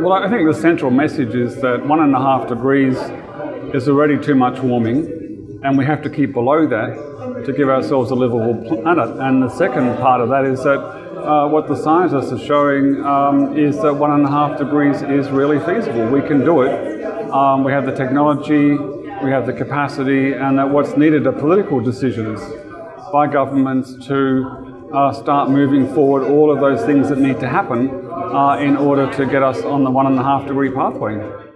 Well, I think the central message is that one and a half degrees is already too much warming, and we have to keep below that to give ourselves a livable planet. And the second part of that is that uh, what the scientists are showing um, is that one and a half degrees is really feasible. We can do it. Um, we have the technology, we have the capacity, and that what's needed are political decisions by governments to uh, start moving forward all of those things that need to happen uh, in order to get us on the one and a half degree pathway.